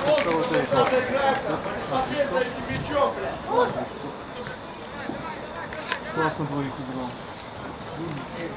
второй воздуха, класс. надо играть, там, посмотреть за этим мячом, блядь. классно двоих играл.